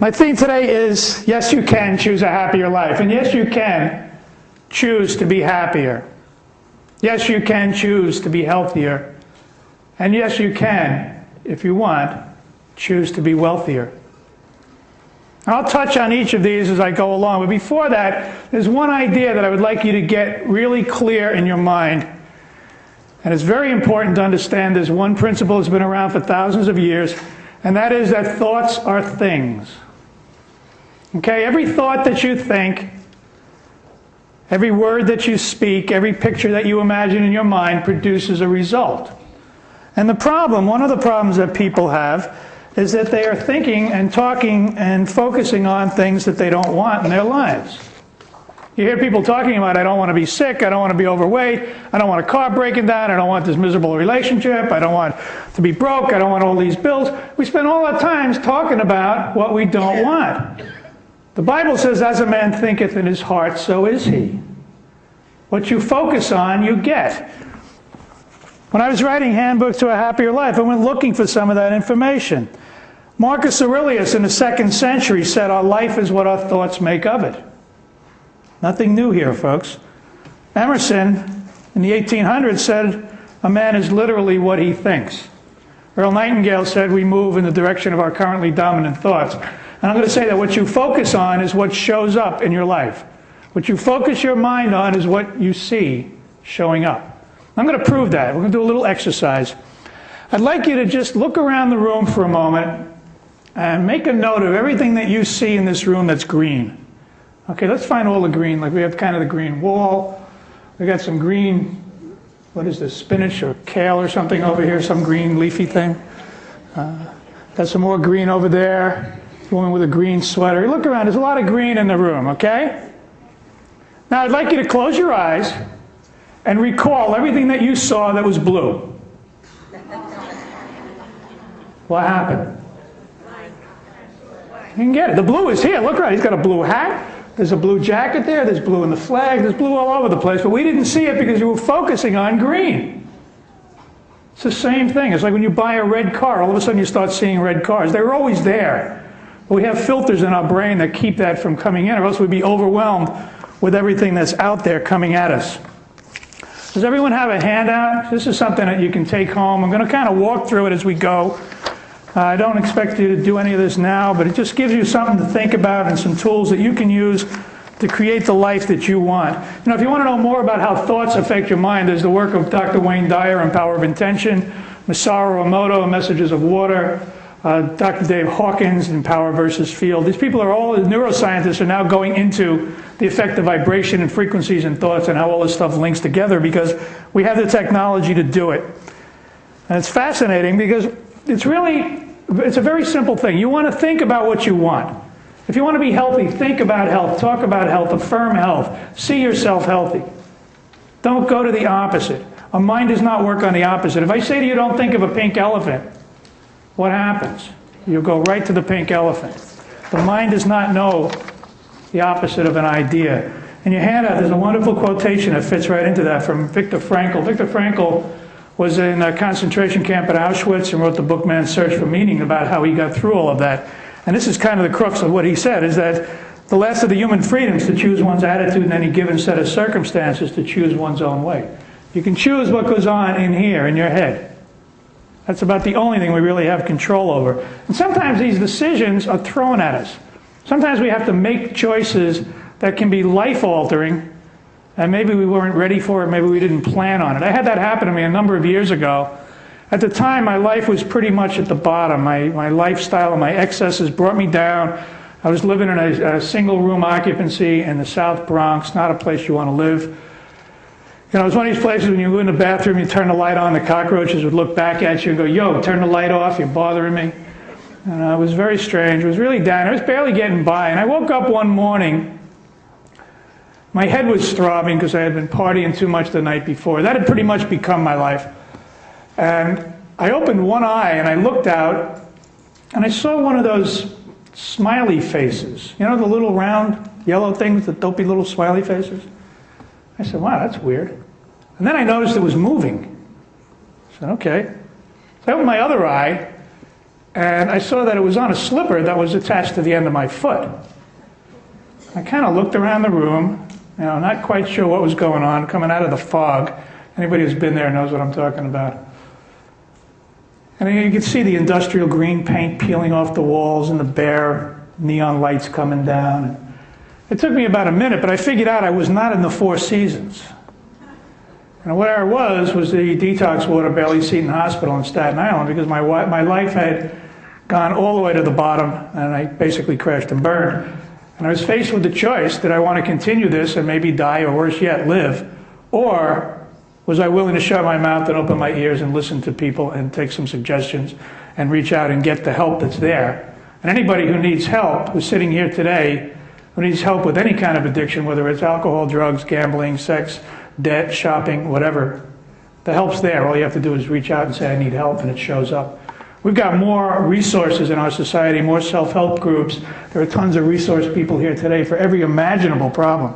My theme today is yes, you can choose a happier life. And yes, you can choose to be happier. Yes, you can choose to be healthier. And yes, you can, if you want, choose to be wealthier. I'll touch on each of these as I go along, but before that, there's one idea that I would like you to get really clear in your mind. And it's very important to understand this one principle that's been around for thousands of years, and that is that thoughts are things. Okay, every thought that you think, every word that you speak, every picture that you imagine in your mind produces a result. And the problem, one of the problems that people have, is that they are thinking and talking and focusing on things that they don't want in their lives. You hear people talking about, I don't want to be sick, I don't want to be overweight, I don't want a car breaking down, I don't want this miserable relationship, I don't want to be broke, I don't want all these bills. We spend all our times talking about what we don't want. The Bible says, as a man thinketh in his heart, so is he. What you focus on, you get. When I was writing Handbook to a Happier Life, I went looking for some of that information. Marcus Aurelius in the second century said, Our life is what our thoughts make of it. Nothing new here, folks. Emerson in the 1800s said, A man is literally what he thinks. Earl Nightingale said, We move in the direction of our currently dominant thoughts. And I'm going to say that what you focus on is what shows up in your life. What you focus your mind on is what you see showing up. I'm going to prove that. We're going to do a little exercise. I'd like you to just look around the room for a moment and make a note of everything that you see in this room that's green. Okay, let's find all the green. Like we have kind of the green wall. We got some green, what is this, spinach or kale or something over here, some green leafy thing. Uh, got some more green over there. Woman with a green sweater. Look around, there's a lot of green in the room, okay? Now I'd like you to close your eyes and recall everything that you saw that was blue. What happened? You can get it. The blue is here. Look around. He's got a blue hat. There's a blue jacket there. There's blue in the flag. There's blue all over the place. But we didn't see it because you were focusing on green. It's the same thing. It's like when you buy a red car, all of a sudden you start seeing red cars. They were always there. We have filters in our brain that keep that from coming in, or else we'd be overwhelmed with everything that's out there coming at us. Does everyone have a handout? This is something that you can take home. I'm going to kind of walk through it as we go. Uh, I don't expect you to do any of this now, but it just gives you something to think about and some tools that you can use to create the life that you want. You know, if you want to know more about how thoughts affect your mind, there's the work of Dr. Wayne Dyer on Power of Intention, Masaru Emoto, Messages of Water, uh, Dr. Dave Hawkins in Power versus Field. These people are all neuroscientists are now going into the effect of vibration and frequencies and thoughts and how all this stuff links together because we have the technology to do it. And it's fascinating because it's really it's a very simple thing. You want to think about what you want. If you want to be healthy, think about health, talk about health, affirm health, see yourself healthy. Don't go to the opposite. A mind does not work on the opposite. If I say to you, don't think of a pink elephant, what happens? You go right to the pink elephant. The mind does not know the opposite of an idea. In your handout, there's a wonderful quotation that fits right into that from Viktor Frankl. Viktor Frankl was in a concentration camp at Auschwitz and wrote the book Man's Search for Meaning about how he got through all of that. And this is kind of the crux of what he said, is that the last of the human freedoms to choose one's attitude in any given set of circumstances to choose one's own way. You can choose what goes on in here, in your head. That's about the only thing we really have control over. And sometimes these decisions are thrown at us. Sometimes we have to make choices that can be life altering, and maybe we weren't ready for it, maybe we didn't plan on it. I had that happen to me a number of years ago. At the time, my life was pretty much at the bottom. My, my lifestyle and my excesses brought me down. I was living in a, a single room occupancy in the South Bronx, not a place you want to live. You know, it's one of these places when you go in the bathroom, you turn the light on, the cockroaches would look back at you and go, yo, turn the light off, you're bothering me. And uh, it was very strange. It was really down. I was barely getting by. And I woke up one morning. My head was throbbing because I had been partying too much the night before. That had pretty much become my life. And I opened one eye and I looked out and I saw one of those smiley faces. You know, the little round yellow things, the dopey little smiley faces? I said, wow, that's weird. And then I noticed it was moving. I said, okay. So I opened my other eye, and I saw that it was on a slipper that was attached to the end of my foot. I kind of looked around the room, you know, not quite sure what was going on, coming out of the fog. Anybody who's been there knows what I'm talking about. And you could see the industrial green paint peeling off the walls and the bare neon lights coming down. It took me about a minute, but I figured out I was not in the Four Seasons. And where I was was the detox ward of Bayley Seton Hospital in Staten Island because my, my life had gone all the way to the bottom and I basically crashed and burned. And I was faced with the choice did I want to continue this and maybe die or worse yet, live? Or was I willing to shut my mouth and open my ears and listen to people and take some suggestions and reach out and get the help that's there? And anybody who needs help, who's sitting here today, who needs help with any kind of addiction, whether it's alcohol, drugs, gambling, sex, debt, shopping, whatever, the help's there. All you have to do is reach out and say, I need help, and it shows up. We've got more resources in our society, more self help groups. There are tons of resource people here today for every imaginable problem.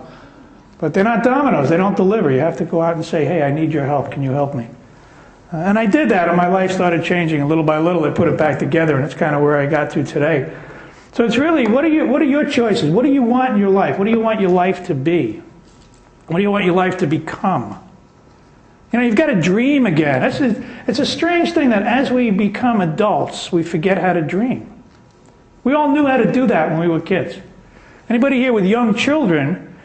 But they're not dominoes, they don't deliver. You have to go out and say, hey, I need your help. Can you help me? Uh, and I did that, and my life started changing. And little by little, I put it back together, and it's kind of where I got to today. So it's really what are, you, what are your choices? What do you want in your life? What do you want your life to be? What do you want your life to become? You know, you've got to dream again. It's a, it's a strange thing that as we become adults, we forget how to dream. We all knew how to do that when we were kids. Anybody here with young children,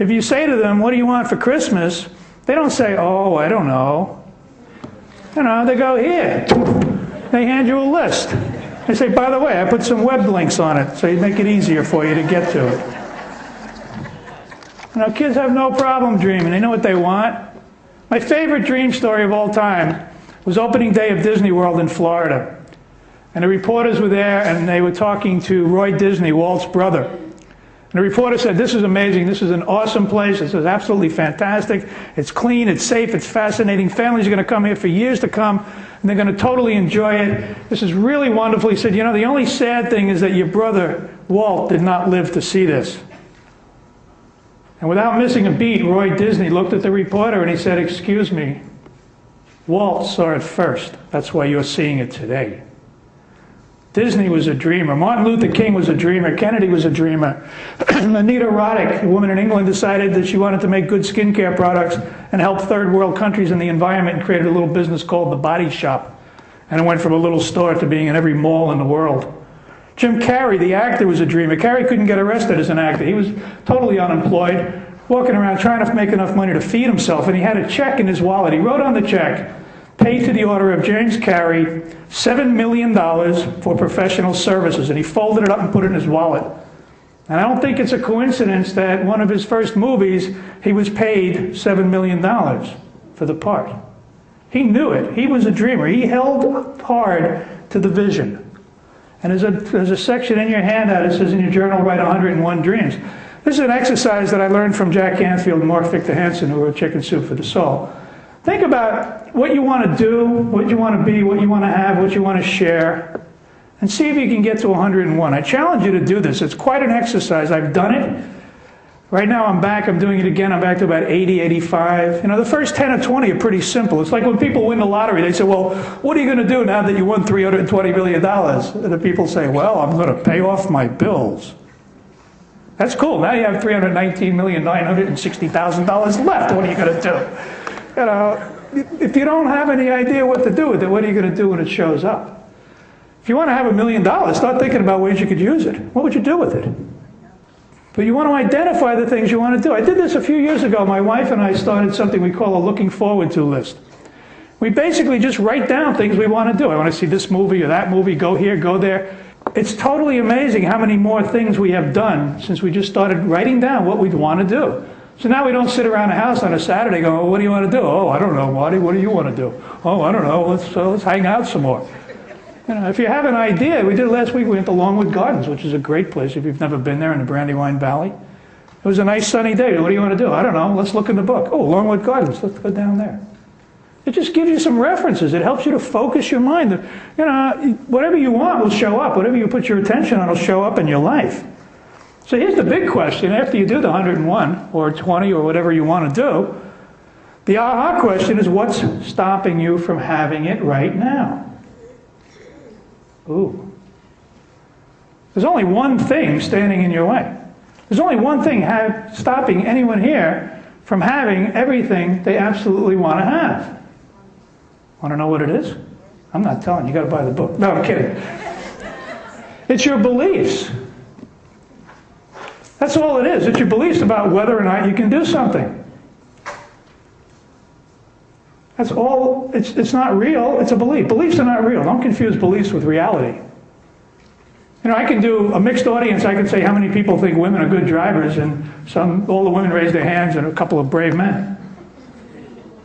if you say to them, What do you want for Christmas? they don't say, Oh, I don't know. You know, they go, Here. They hand you a list. They say, By the way, I put some web links on it so you make it easier for you to get to it. Know, kids have no problem dreaming. They know what they want. My favorite dream story of all time was opening day of Disney World in Florida. And the reporters were there and they were talking to Roy Disney, Walt's brother. And the reporter said, This is amazing. This is an awesome place. This is absolutely fantastic. It's clean, it's safe, it's fascinating. Families are going to come here for years to come and they're going to totally enjoy it. This is really wonderful. He said, You know, the only sad thing is that your brother, Walt, did not live to see this. And without missing a beat, Roy Disney looked at the reporter and he said, Excuse me, Walt saw it first. That's why you're seeing it today. Disney was a dreamer. Martin Luther King was a dreamer. Kennedy was a dreamer. Anita Roddick, a woman in England, decided that she wanted to make good skincare products and help third world countries in the environment and created a little business called The Body Shop. And it went from a little store to being in every mall in the world. Jim Carrey, the actor, was a dreamer. Carrey couldn't get arrested as an actor. He was totally unemployed, walking around trying to make enough money to feed himself, and he had a check in his wallet. He wrote on the check, paid to the order of James Carrey $7 million for professional services, and he folded it up and put it in his wallet. And I don't think it's a coincidence that one of his first movies, he was paid $7 million for the part. He knew it. He was a dreamer. He held hard to the vision. And there's a, there's a section in your handout that says in your journal, write 101 dreams. This is an exercise that I learned from Jack Canfield and Mark Victor Hansen, who wrote Chicken Soup for the Soul. Think about what you want to do, what you want to be, what you want to have, what you want to share, and see if you can get to 101. I challenge you to do this. It's quite an exercise. I've done it. Right now I'm back, I'm doing it again, I'm back to about 80, 85. You know, the first 10 or 20 are pretty simple. It's like when people win the lottery, they say, well, what are you going to do now that you won $320 million? And the people say, well, I'm going to pay off my bills. That's cool. Now you have $319,960,000 left. What are you going to do? You know, if you don't have any idea what to do with it, what are you going to do when it shows up? If you want to have a million dollars, start thinking about ways you could use it. What would you do with it? But you want to identify the things you want to do. I did this a few years ago. My wife and I started something we call a looking forward to list. We basically just write down things we want to do. I want to see this movie or that movie, go here, go there. It's totally amazing how many more things we have done since we just started writing down what we'd want to do. So now we don't sit around the house on a Saturday going, well, what do you want to do? Oh, I don't know, Marty. What do you want to do? Oh, I don't know. Let's, uh, let's hang out some more. You know, if you have an idea, we did last week, we went to Longwood Gardens, which is a great place if you've never been there in the Brandywine Valley. It was a nice sunny day. What do you want to do? I don't know. Let's look in the book. Oh, Longwood Gardens. Let's go down there. It just gives you some references. It helps you to focus your mind. You know, whatever you want will show up. Whatever you put your attention on will show up in your life. So here's the big question. After you do the 101 or 20 or whatever you want to do, the aha question is what's stopping you from having it right now? Ooh. There's only one thing standing in your way. There's only one thing have, stopping anyone here from having everything they absolutely want to have. Want to know what it is? I'm not telling you. You got to buy the book. No, I'm kidding. It's your beliefs. That's all it is. It's your beliefs about whether or not you can do something. That's all. It's, it's not real. It's a belief. Beliefs are not real. Don't confuse beliefs with reality. You know, I can do a mixed audience. I can say how many people think women are good drivers, and some, all the women raise their hands, and a couple of brave men.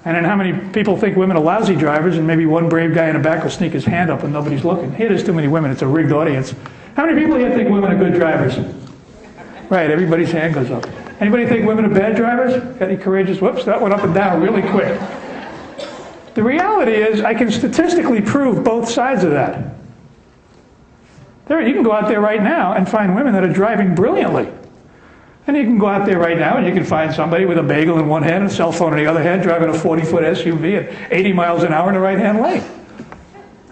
And then how many people think women are lousy drivers, and maybe one brave guy in the back will sneak his hand up when nobody's looking. Here, there's too many women. It's a rigged audience. How many people here think women are good drivers? Right, everybody's hand goes up. Anybody think women are bad drivers? Got any courageous? Whoops, that went up and down really quick. The reality is, I can statistically prove both sides of that. There, you can go out there right now and find women that are driving brilliantly. And you can go out there right now and you can find somebody with a bagel in one hand and a cell phone in the other hand driving a 40 foot SUV at 80 miles an hour in the right hand lane.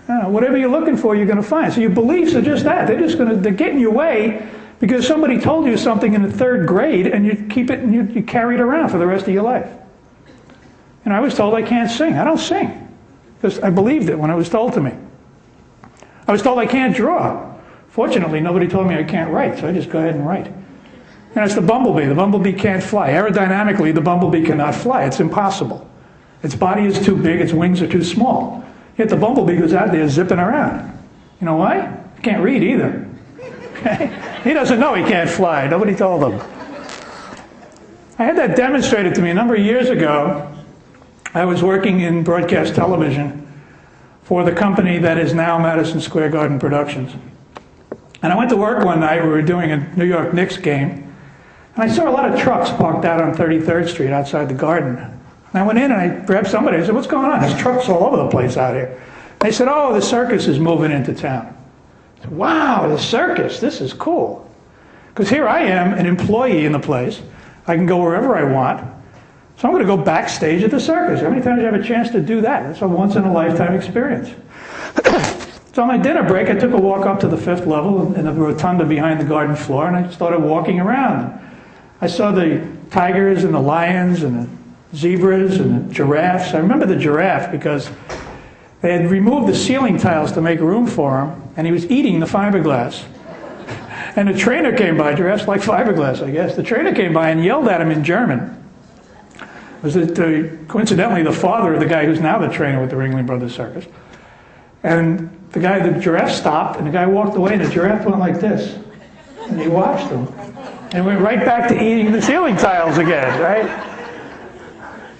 Know, whatever you're looking for, you're going to find. So your beliefs are just that. They're just going to, they're getting your way because somebody told you something in the third grade and you keep it and you, you carry it around for the rest of your life. And I was told I can't sing. I don't sing. Because I believed it when it was told to me. I was told I can't draw. Fortunately, nobody told me I can't write, so I just go ahead and write. And it's the bumblebee. The bumblebee can't fly. Aerodynamically, the bumblebee cannot fly. It's impossible. Its body is too big, its wings are too small. Yet the bumblebee goes out there zipping around. You know why? He can't read either. Okay? He doesn't know he can't fly. Nobody told him. I had that demonstrated to me a number of years ago I was working in broadcast television for the company that is now Madison Square Garden Productions. And I went to work one night, we were doing a New York Knicks game, and I saw a lot of trucks parked out on 33rd Street outside the garden. And I went in and I grabbed somebody, I said, what's going on? There's trucks all over the place out here. They said, oh, the circus is moving into town. Wow, the circus, this is cool. Because here I am, an employee in the place. I can go wherever I want. So I'm going to go backstage at the circus. How many times do you have a chance to do that? It's a once in a lifetime experience. so on my dinner break, I took a walk up to the fifth level in the rotunda behind the garden floor, and I started walking around. I saw the tigers and the lions and the zebras and the giraffes. I remember the giraffe because they had removed the ceiling tiles to make room for him, and he was eating the fiberglass. And the trainer came by, giraffes like fiberglass, I guess. The trainer came by and yelled at him in German was the, uh, coincidentally the father of the guy who's now the trainer with the Ringling Brothers Circus. And the guy, the giraffe stopped, and the guy walked away, and the giraffe went like this. And he watched him. And went right back to eating the ceiling tiles again, right?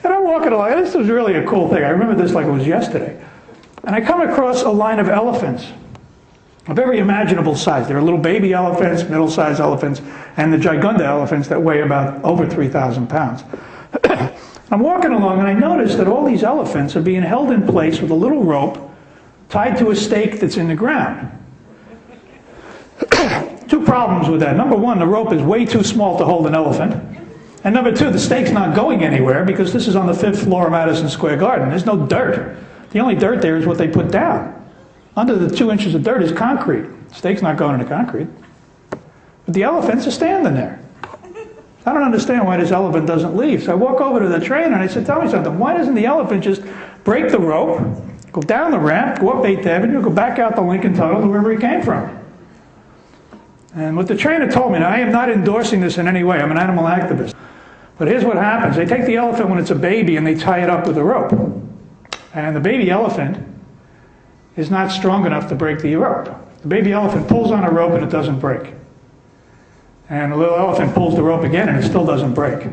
And I'm walking along. This was really a cool thing. I remember this like it was yesterday. And I come across a line of elephants of every imaginable size. There are little baby elephants, middle-sized elephants, and the gigunda elephants that weigh about over 3,000 pounds. I'm walking along and I notice that all these elephants are being held in place with a little rope tied to a stake that's in the ground. two problems with that. Number one, the rope is way too small to hold an elephant. And number two, the stake's not going anywhere because this is on the fifth floor of Madison Square Garden. There's no dirt. The only dirt there is what they put down. Under the two inches of dirt is concrete. Stake's not going into concrete. But the elephants are standing there. I don't understand why this elephant doesn't leave. So I walk over to the trainer and I said, tell me something. Why doesn't the elephant just break the rope, go down the ramp, go up 8th Avenue, go back out the Lincoln Tunnel to wherever he came from? And what the trainer told me, now I am not endorsing this in any way. I'm an animal activist. But here's what happens. They take the elephant when it's a baby and they tie it up with a rope. And the baby elephant is not strong enough to break the rope. The baby elephant pulls on a rope and it doesn't break. And the little elephant pulls the rope again and it still doesn't break.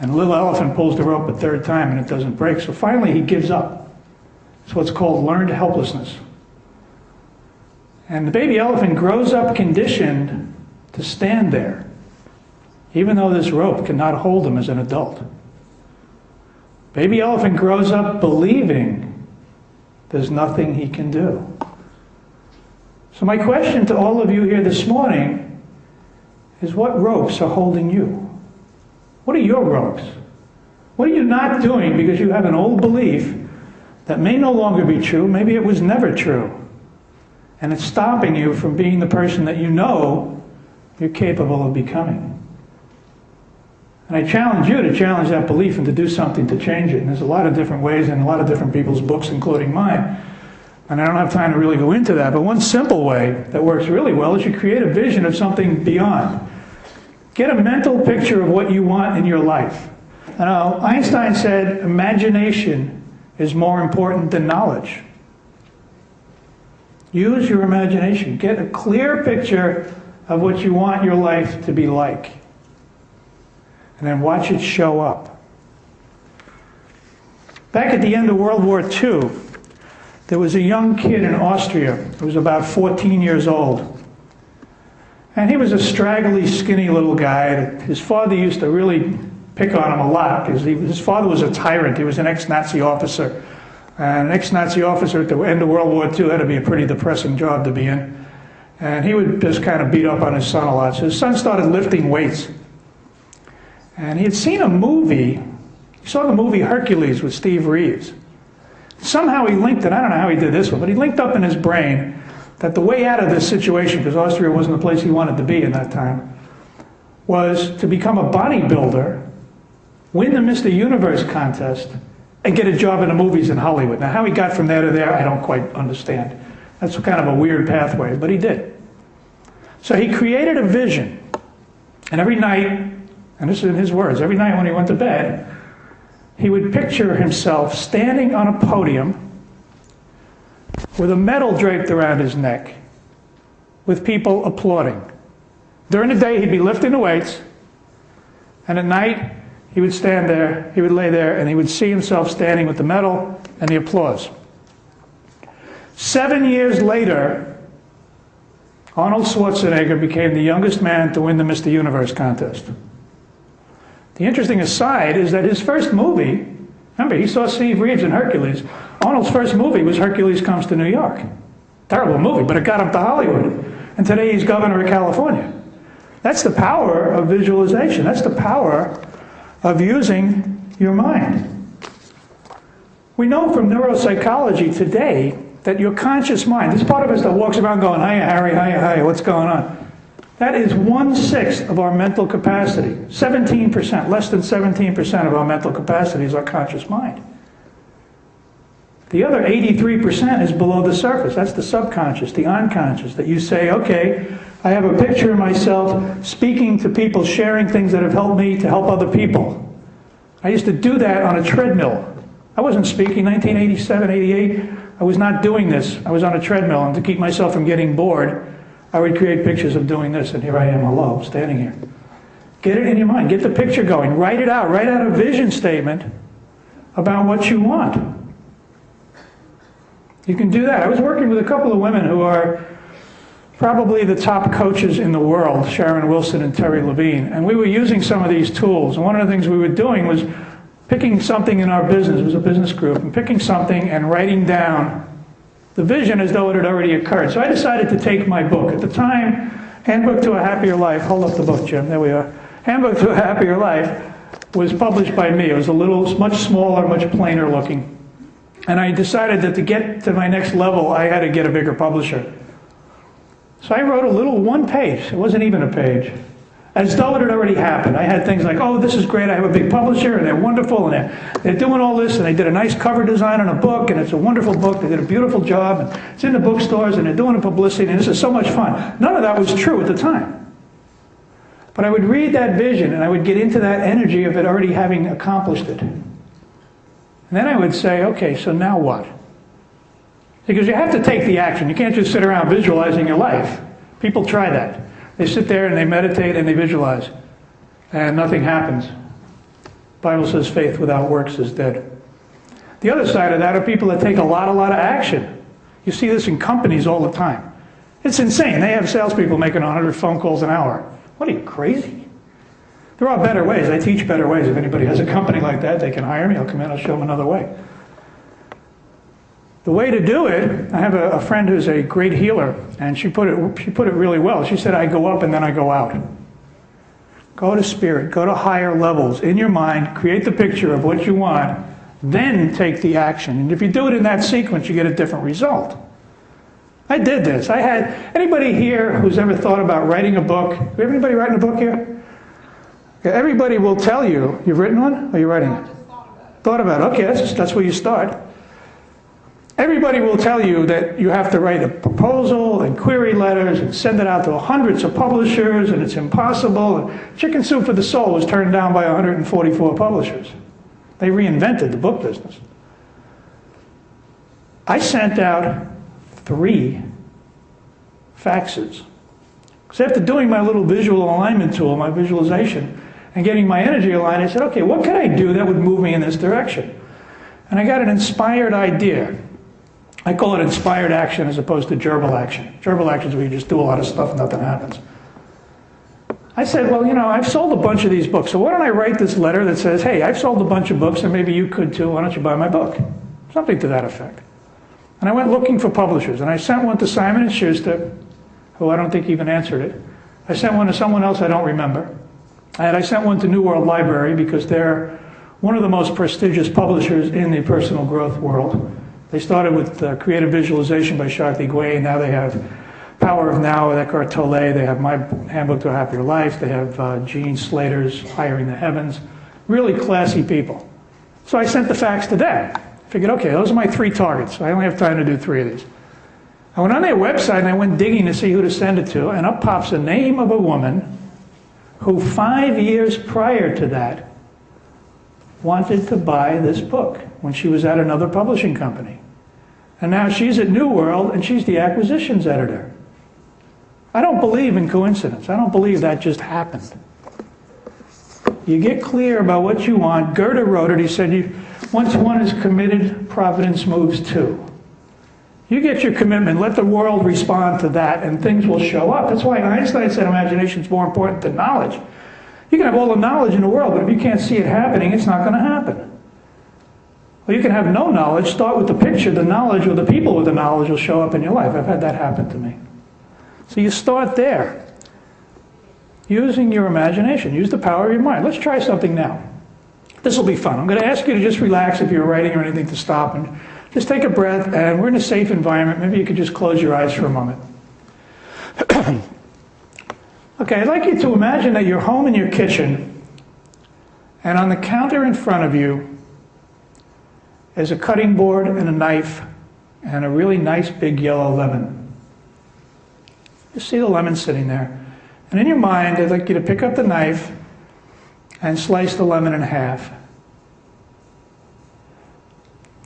And the little elephant pulls the rope a third time and it doesn't break. So finally he gives up. It's what's called learned helplessness. And the baby elephant grows up conditioned to stand there, even though this rope cannot hold him as an adult. Baby elephant grows up believing there's nothing he can do. So my question to all of you here this morning is what ropes are holding you? What are your ropes? What are you not doing because you have an old belief that may no longer be true, maybe it was never true, And it's stopping you from being the person that you know you're capable of becoming. And I challenge you to challenge that belief and to do something to change it. And there's a lot of different ways in a lot of different people's books, including mine. And I don't have time to really go into that, but one simple way that works really well is you create a vision of something beyond. Get a mental picture of what you want in your life. Now, Einstein said imagination is more important than knowledge. Use your imagination. Get a clear picture of what you want your life to be like. And then watch it show up. Back at the end of World War II, there was a young kid in Austria who was about 14 years old. And he was a straggly, skinny little guy. His father used to really pick on him a lot because he, his father was a tyrant. He was an ex Nazi officer. And an ex Nazi officer at the end of World War II had to be a pretty depressing job to be in. And he would just kind of beat up on his son a lot. So his son started lifting weights. And he had seen a movie. He saw the movie Hercules with Steve Reeves. Somehow he linked it, I don't know how he did this one, but he linked up in his brain that the way out of this situation, because Austria wasn't the place he wanted to be in that time, was to become a bodybuilder, win the Mr. Universe contest, and get a job in the movies in Hollywood. Now, how he got from there to there, I don't quite understand. That's kind of a weird pathway, but he did. So he created a vision. And every night, and this is in his words, every night when he went to bed, he would picture himself standing on a podium with a medal draped around his neck, with people applauding. During the day, he'd be lifting the weights, and at night, he would stand there, he would lay there, and he would see himself standing with the medal and the applause. Seven years later, Arnold Schwarzenegger became the youngest man to win the Mr. Universe contest. The interesting aside is that his first movie, remember, he saw Steve Reeves in Hercules. Arnold's first movie was Hercules Comes to New York. Terrible movie, but it got him to Hollywood. And today he's governor of California. That's the power of visualization. That's the power of using your mind. We know from neuropsychology today that your conscious mind, this part of us that walks around going, hiya, Harry, hiya, hiya, what's going on? That is one sixth of our mental capacity. 17%, less than 17% of our mental capacity is our conscious mind. The other 83% is below the surface. That's the subconscious, the unconscious, that you say, okay, I have a picture of myself speaking to people, sharing things that have helped me to help other people. I used to do that on a treadmill. I wasn't speaking 1987, 88. I was not doing this. I was on a treadmill, and to keep myself from getting bored, I would create pictures of doing this, and here I am alone, standing here. Get it in your mind. Get the picture going. Write it out. Write out a vision statement about what you want. You can do that. I was working with a couple of women who are probably the top coaches in the world, Sharon Wilson and Terri Levine, and we were using some of these tools. And one of the things we were doing was picking something in our business, it was a business group, and picking something and writing down the vision as though it had already occurred. So I decided to take my book. At the time, Handbook to a Happier Life, hold up the book, Jim, there we are. Handbook to a Happier Life was published by me. It was a little, much smaller, much plainer looking. And I decided that to get to my next level, I had to get a bigger publisher. So I wrote a little one page, it wasn't even a page, as though it had already happened. I had things like, oh, this is great, I have a big publisher, and they're wonderful, and they're, they're doing all this, and they did a nice cover design on a book, and it's a wonderful book, they did a beautiful job, and it's in the bookstores, and they're doing the publicity, and this is so much fun. None of that was true at the time. But I would read that vision, and I would get into that energy of it already having accomplished it. And then I would say, okay, so now what? Because you have to take the action. You can't just sit around visualizing your life. People try that. They sit there and they meditate and they visualize, and nothing happens. The Bible says faith without works is dead. The other side of that are people that take a lot, a lot of action. You see this in companies all the time. It's insane. They have salespeople making 100 phone calls an hour. What are you, crazy? There are better ways. I teach better ways. If anybody has a company like that, they can hire me. I'll come in, I'll show them another way. The way to do it, I have a, a, friend who's a great healer, and she put, it, she put it really well. She said, I go up and then I go out. Go to spirit, go to higher levels in your mind, create the picture of what you want, then take the action. And if you do it in that sequence, you get a different result. I did this. I had anybody here who's ever thought about writing a book. Do we have anybody writing a book here? Okay, everybody will tell you. You've written one? Or are you writing it? Thought about it. Okay, that's, that's where you start. Everybody will tell you that you have to write a proposal and query letters and send it out to hundreds of publishers and it's impossible. Chicken Soup for the Soul was turned down by 144 publishers. They reinvented the book business. I sent out three faxes. Because after doing my little visual alignment tool, my visualization, and getting my energy aligned, I said, okay, what could I do that would move me in this direction? And I got an inspired idea. I call it inspired action as opposed to gerbil action. Gerbil action is where you just do a lot of stuff and nothing happens. I said, well, you know, I've sold a bunch of these books, so why don't I write this letter that says, hey, I've sold a bunch of books and maybe you could too, why don't you buy my book? Something to that effect. And I went looking for publishers, and I sent one to Simon & Schuster, who I don't think even answered it. I sent one to someone else I don't remember. And I sent one to New World Library because they're one of the most prestigious publishers in the personal growth world. They started with uh, Creative Visualization by Shakti Gawain. Now they have Power of Now with Eckhart Tolle. They have My Handbook to a Happier Life. They have uh, Jean Slatter's Hiring the Heavens. Really classy people. So I sent the fax to them. Figured, okay, those are my three targets. I only have time to do three of these. I went on their website and I went digging to see who to send it to, and up pops the name of a woman who five years prior to that wanted to buy this book when she was at another publishing company. And now she's at New World and she's the acquisitions editor. I don't believe in coincidence. I don't believe that just happened. You get clear about what you want. Goethe wrote it. He said, you, once one is committed, providence moves too. You get your commitment, let the world respond to that, and things will show up. That's why Einstein said imagination is more important than knowledge. You can have all the knowledge in the world, but if you can't see it happening, it's not going to happen. Well, you can have no knowledge, start with the picture, the knowledge or the people with the knowledge will show up in your life. I've had that happen to me. So you start there. Using your imagination, use the power of your mind. Let's try something now. This will be fun. I'm going to ask you to just relax if you're writing or anything to stop and just take a breath. And we're in a safe environment. Maybe you could just close your eyes for a moment. okay, I'd like you to imagine that you're home in your kitchen, and on the counter in front of you is a cutting board and a knife and a really nice big yellow lemon. You see the lemon sitting there. And in your mind, I'd like you to pick up the knife and slice the lemon in half.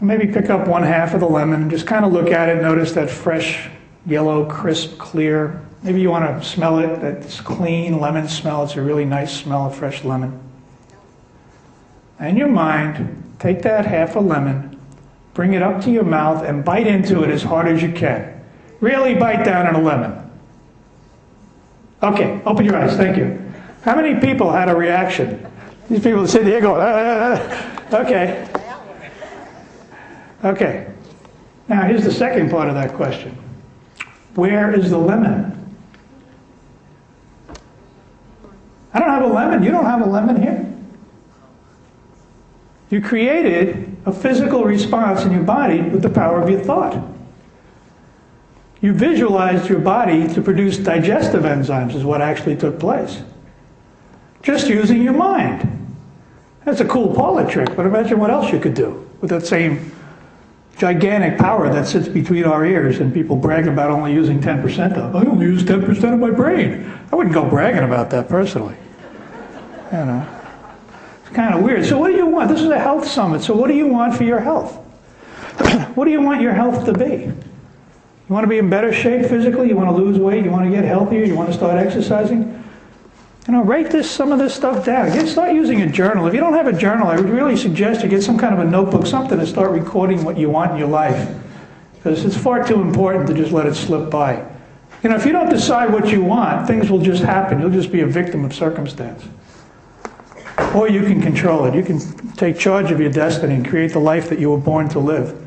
Maybe pick up one half of the lemon and just kind of look at it, notice that fresh, yellow, crisp, clear. Maybe you want to smell it, that clean lemon smell. It's a really nice smell of fresh lemon. In your mind, take that half a lemon, bring it up to your mouth, and bite into it as hard as you can. Really bite down on a lemon. Okay, open your eyes, thank you. How many people had a reaction? These people sit here going, ah, okay. Okay. Now, here's the second part of that question Where is the lemon? I don't have a lemon. You don't have a lemon here. You created a physical response in your body with the power of your thought. You visualized your body to produce digestive enzymes, is what actually took place just using your mind. That's a cool parlor trick, but imagine what else you could do with that same gigantic power that sits between our ears and people brag about only using 10% of. I only use 10% of my brain. I wouldn't go bragging about that personally. You know, kind of weird. So what do you want? This is a health summit. So what do you want for your health? what do you want your health to be? You want to be in better shape physically? You want to lose weight? You want to get healthier? You want to start exercising? You know, write this some of this stuff down. Get, start using a journal. If you don't have a journal, I would really suggest you get some kind of a notebook, something to start recording what you want in your life. Because it's far too important to just let it slip by. You know, if you don't decide what you want, things will just happen. You'll just be a victim of circumstance. Or you can control it. You can take charge of your destiny and create the life that you were born to live.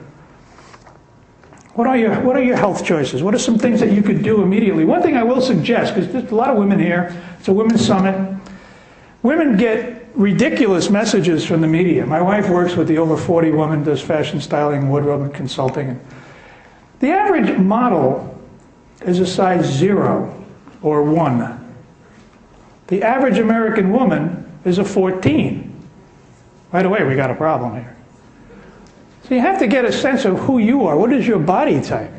What are your What are your health choices? What are some things that you could do immediately? One thing I will suggest, because there's a lot of women here. It's a women's summit. Women get ridiculous messages from the media. My wife works with the over 40 woman, does fashion styling, wardrobe, and consulting. The average model is a size zero or one. The average American woman is a 14. Right away, we got a problem here. So you have to get a sense of who you are. What is your body type?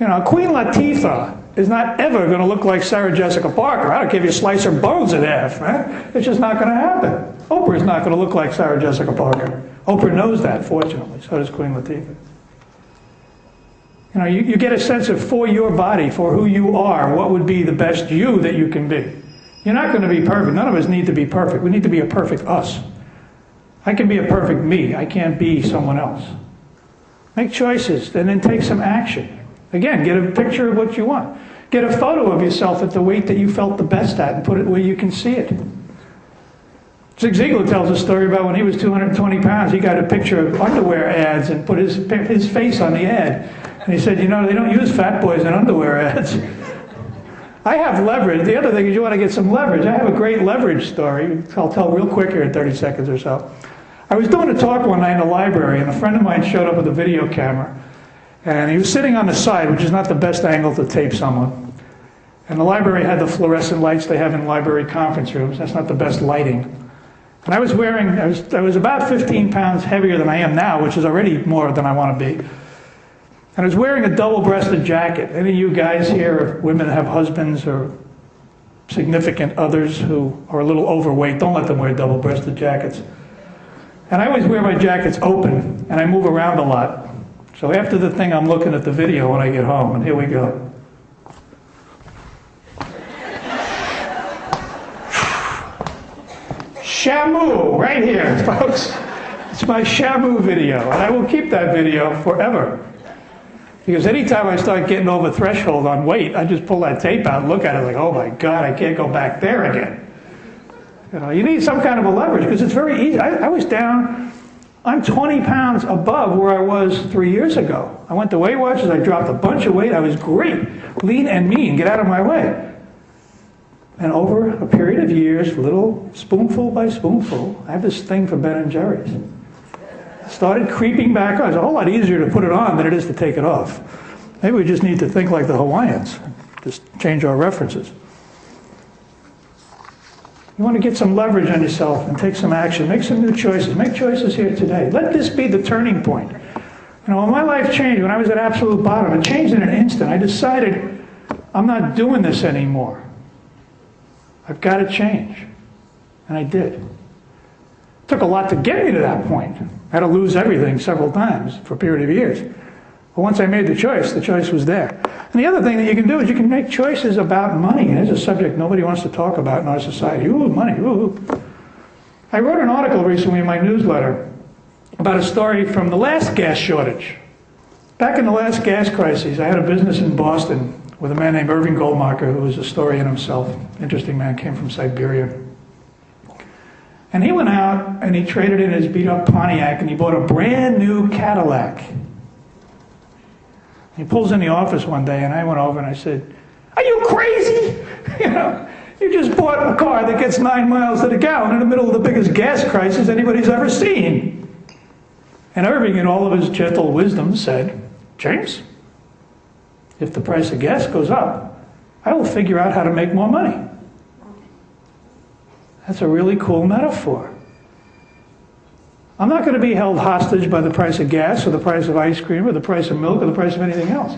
You know, Queen Latifah is not ever going to look like Sarah Jessica Parker. I don't give you slice bones in half, man. It's just not going to happen. Oprah is not going to look like Sarah Jessica Parker. Oprah knows that, fortunately. So does Queen Latifah. You know, you, you get a sense of for your body, for who you are, what would be the best you that you can be. You're not going to be perfect. None of us need to be perfect. We need to be a perfect us. I can be a perfect me. I can't be someone else. Make choices and then take some action. Again, get a picture of what you want. Get a photo of yourself at the weight that you felt the best at and put it where you can see it. Zig Ziglar tells a story about when he was 220 pounds, he got a picture of underwear ads and put his, his face on the ad. And he said, you know, they don't use fat boys in underwear ads. I have leverage. The other thing is you want to get some leverage. I have a great leverage story. I'll tell real quick here in 30 seconds or so. I was doing a talk one night in the library, and a friend of mine showed up with a video camera. And he was sitting on the side, which is not the best angle to tape someone. And the library had the fluorescent lights they have in library conference rooms. That's not the best lighting. And I was wearing, I was, I was about 15 pounds heavier than I am now, which is already more than I want to be. And I was wearing a double-breasted jacket. Any of you guys here, women have husbands or significant others who are a little overweight, don't let them wear double-breasted jackets. And I always wear my jackets open, and I move around a lot. So after the thing, I'm looking at the video when I get home, and here we go. Shamu, right here, folks. It's my Shamu video, and I will keep that video forever. Because anytime I start getting over threshold on weight, I just pull that tape out and look at it like, oh my God, I can't go back there again. You know, you need some kind of a leverage because it's very easy. I, I was down, I'm 20 pounds above where I was three years ago. I went to Weight Watchers, I dropped a bunch of weight, I was great, lean and mean, get out of my way. And over a period of years, little spoonful by spoonful, I have this thing for Ben and Jerry's started creeping back on. It's a whole lot easier to put it on than it is to take it off. Maybe we just need to think like the Hawaiians, just change our references. You want to get some leverage on yourself and take some action. Make some new choices. Make choices here today. Let this be the turning point. You know, when my life changed, when I was at absolute bottom, it changed in an instant. I decided I'm not doing this anymore. I've got to change. And I did. Took a lot to get me to that point. I had to lose everything several times for a period of years. But once I made the choice, the choice was there. And the other thing that you can do is you can make choices about money. And it's a subject nobody wants to talk about in our society. Ooh, money, ooh. I wrote an article recently in my newsletter about a story from the last gas shortage. Back in the last gas crisis, I had a business in Boston with a man named Irving Goldmacher, who was a story in himself. Interesting man, came from Siberia. And he went out and he traded in his beat up Pontiac and he bought a brand new Cadillac. He pulls in the office one day and I went over and I said, Are you crazy? you know, you just bought a car that gets nine miles to the gallon in the middle of the biggest gas crisis anybody's ever seen. And Irving, in all of his gentle wisdom, said, James, if the price of gas goes up, I will figure out how to make more money. That's a really cool metaphor. I'm not going to be held hostage by the price of gas or the price of ice cream or the price of milk or the price of anything else.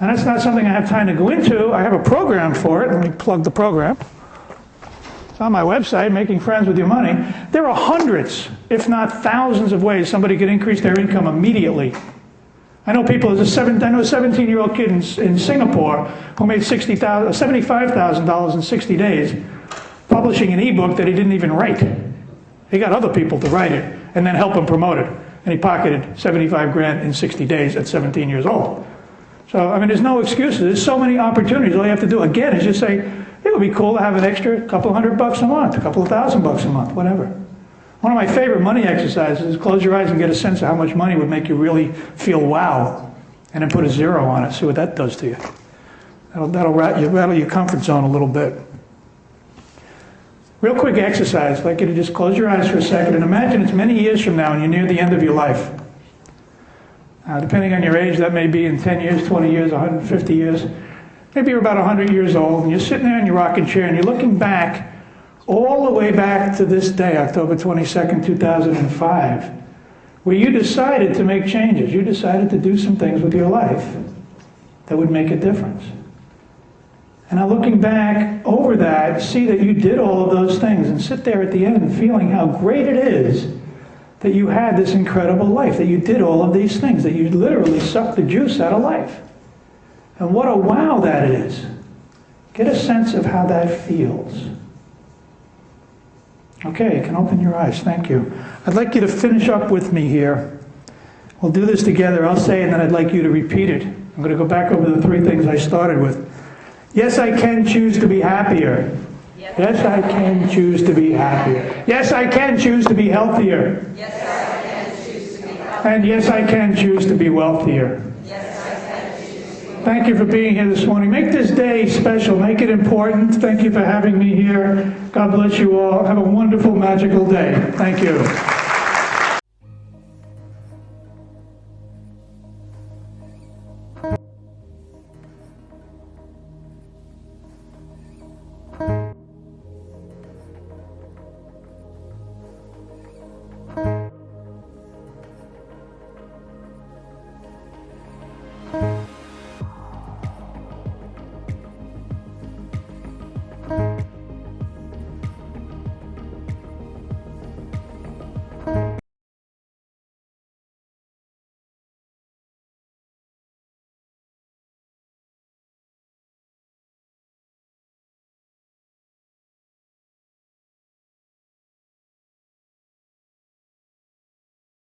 And that's not something I have time to go into. I have a program for it. Let me plug the program. It's on my website, Making Friends with Your Money. There are hundreds, if not thousands, of ways somebody could increase their income immediately. I know people, there's a seven, I know a 17 year old kid in, in Singapore who made $75,000 in 60 days publishing an ebook that he didn't even write. He got other people to write it and then help him promote it. And he pocketed 75 grand in 60 days at 17 years old. So, I mean, there's no excuses. There's so many opportunities. All you have to do, again, is just say, it would be cool to have an extra couple hundred bucks a month, a couple of thousand bucks a month, whatever. One of my favorite money exercises is close your eyes and get a sense of how much money would make you really feel wow. And then put a zero on it. See what that does to you. That'll, that'll rattle your comfort zone a little bit. Real quick exercise. I'd like you to just close your eyes for a second and imagine it's many years from now and you're near the end of your life. Uh, depending on your age, that may be in 10 years, 20 years, 150 years. Maybe you're about 100 years old and you're sitting there in your rocking chair and you're looking back all the way back to this day, October 22nd, 2005, where you decided to make changes. You decided to do some things with your life that would make a difference. And now looking back over that, see that you did all of those things and sit there at the end feeling how great it is that you had this incredible life, that you did all of these things, that you literally sucked the juice out of life. And what a wow that is. Get a sense of how that feels. Okay, you can open your eyes. Thank you. I'd like you to finish up with me here. We'll do this together. I'll say, and then I'd like you to repeat it. I'm going to go back over the three things I started with. Yes, I can choose to be happier. Yes, I can choose to be happier. Yes, I can choose to be healthier. Yes, I can choose to be healthy. And yes, I can choose to be wealthier. Thank you for being here this morning. Make this day special. Make it important. Thank you for having me here. God bless you all. Have a wonderful, magical day. Thank you.